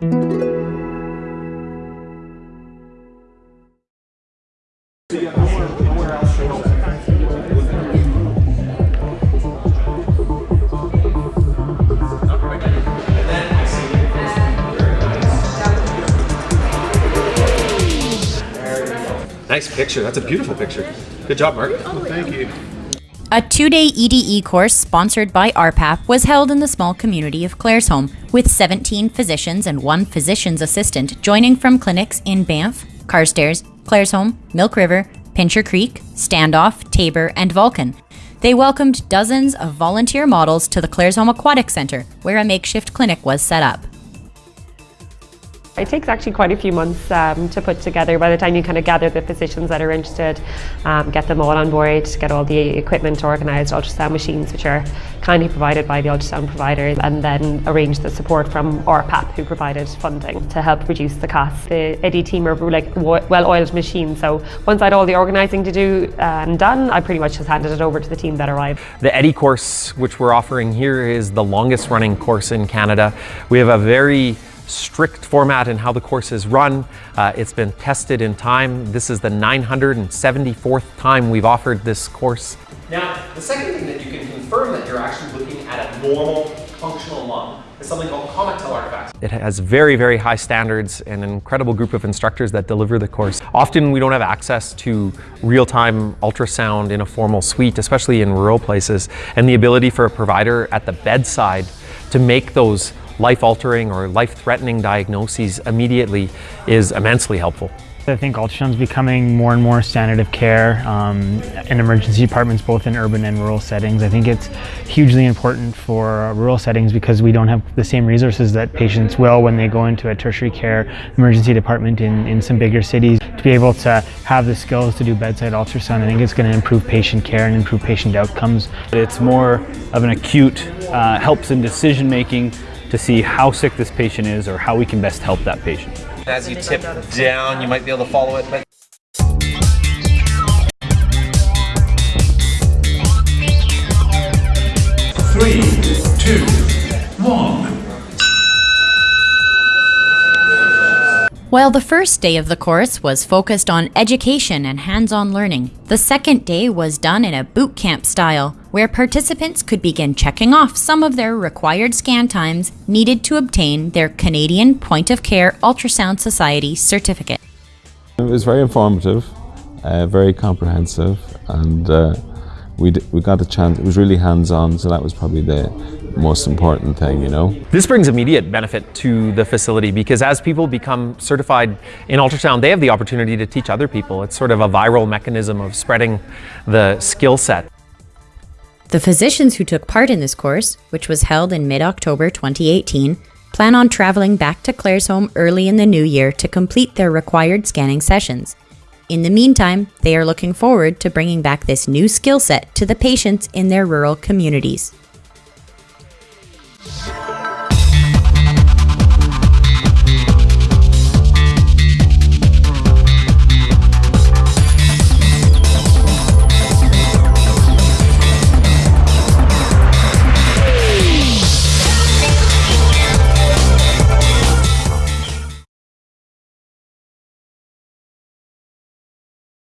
Nice picture. That's a beautiful picture. Good job, Mark. Thank you. A two day EDE course sponsored by RPAP was held in the small community of Claresholm, with 17 physicians and one physician's assistant joining from clinics in Banff, Carstairs, Claresholm, Milk River, Pincher Creek, Standoff, Taber, and Vulcan. They welcomed dozens of volunteer models to the Claresholm Aquatic Centre, where a makeshift clinic was set up. It takes actually quite a few months um, to put together by the time you kind of gather the physicians that are interested, um, get them all on board, get all the equipment organised, ultrasound machines which are kindly provided by the ultrasound providers and then arrange the support from RPAP who provided funding to help reduce the cost. The EDE team are like well-oiled machines so once I had all the organising to do and um, done I pretty much just handed it over to the team that arrived. The EDE course which we're offering here is the longest running course in Canada. We have a very strict format in how the course is run. Uh, it's been tested in time. This is the 974th time we've offered this course. Now, the second thing that you can confirm that you're actually looking at a normal functional lung is something called Comet-tail artifacts. It has very, very high standards and an incredible group of instructors that deliver the course. Often we don't have access to real-time ultrasound in a formal suite, especially in rural places, and the ability for a provider at the bedside to make those life-altering or life-threatening diagnoses immediately is immensely helpful. I think ultrasound is becoming more and more standard of care um, in emergency departments, both in urban and rural settings. I think it's hugely important for rural settings because we don't have the same resources that patients will when they go into a tertiary care emergency department in, in some bigger cities. To be able to have the skills to do bedside ultrasound, I think it's going to improve patient care and improve patient outcomes. It's more of an acute, uh, helps in decision making, to see how sick this patient is or how we can best help that patient. As you tip down, you might be able to follow it. But Three, two, one. While the first day of the course was focused on education and hands-on learning, the second day was done in a boot camp style, where participants could begin checking off some of their required scan times needed to obtain their Canadian Point of Care Ultrasound Society certificate. It was very informative, uh, very comprehensive, and uh, we, we got a chance, it was really hands-on, so that was probably the most important thing, you know. This brings immediate benefit to the facility because as people become certified in ultrasound, they have the opportunity to teach other people. It's sort of a viral mechanism of spreading the skill set. The physicians who took part in this course, which was held in mid-October 2018, plan on traveling back to Claresholm early in the new year to complete their required scanning sessions. In the meantime, they are looking forward to bringing back this new skill set to the patients in their rural communities.